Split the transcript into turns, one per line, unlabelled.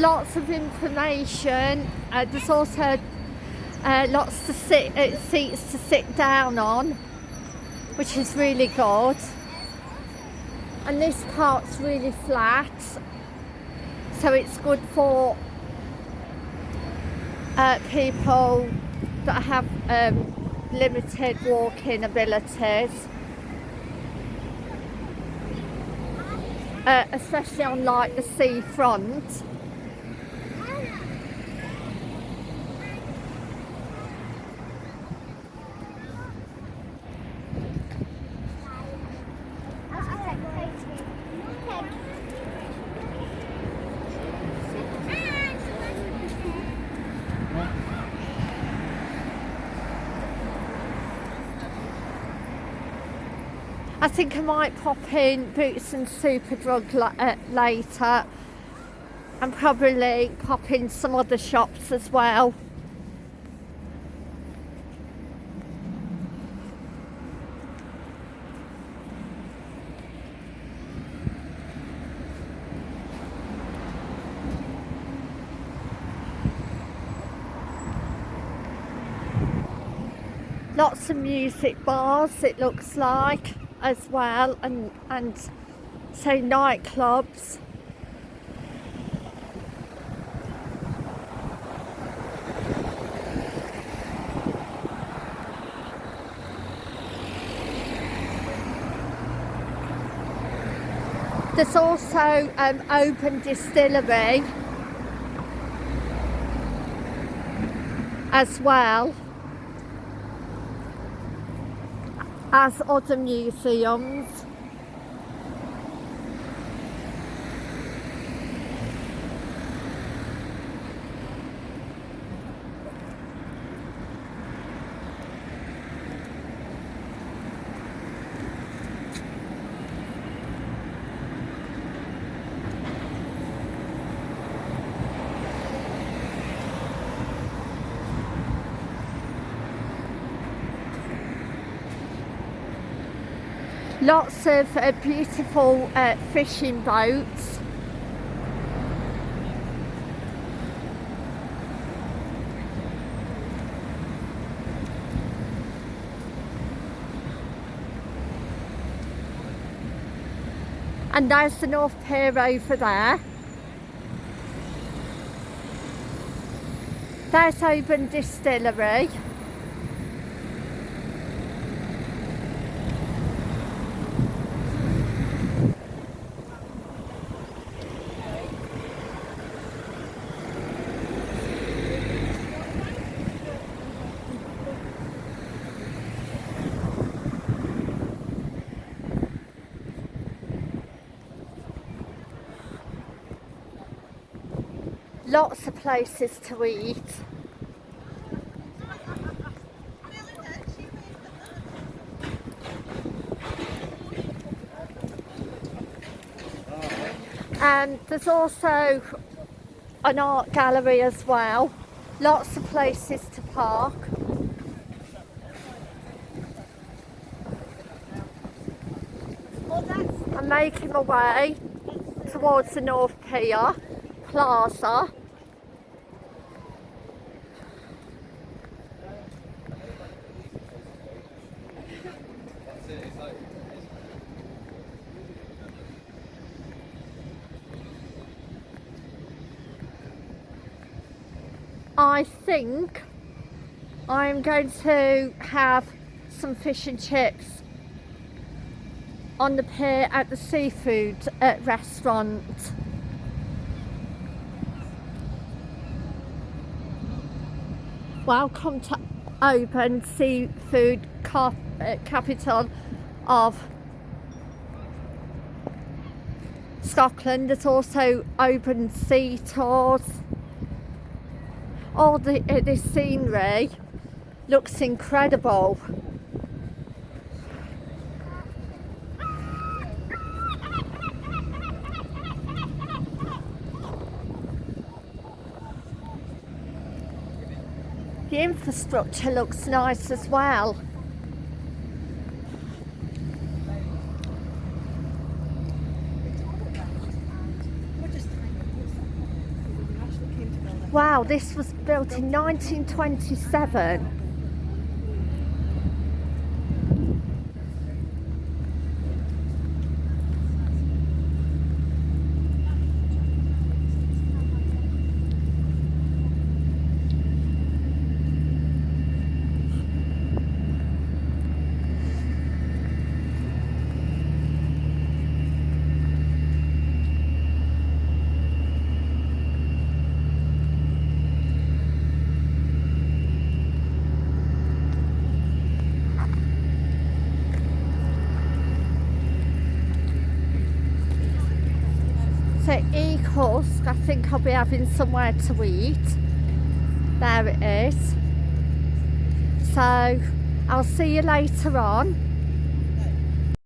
lots of information. Uh, there's also uh, lots of sit, uh, seats to sit down on, which is really good. And this part's really flat, so it's good for uh, people that have um, limited walking abilities. Uh, especially on like the seafront. I think I might pop in Boots and Superdrug uh, later and probably pop in some other shops as well. Lots of music bars it looks like as well and and say nightclubs There's also um, Oban distillery as well. As other museums. Lots of uh, beautiful uh, fishing boats. And there's the North Pier over there. There's Oban Distillery lots of places to eat. And there's also an art gallery as well. Lots of places to park. I'm making my way towards the North Pier Plaza I think I'm going to have some fish and chips on the pier at the seafood uh, restaurant. Welcome to Oban Seafood cap uh, Capital of Scotland. There's also Oban sea tours all the, uh, this scenery looks incredible. The infrastructure looks nice as well. Wow, this was built in 1927. So Ee-Usk, I think I'll be having somewhere to eat. There it is. So I'll see you later on.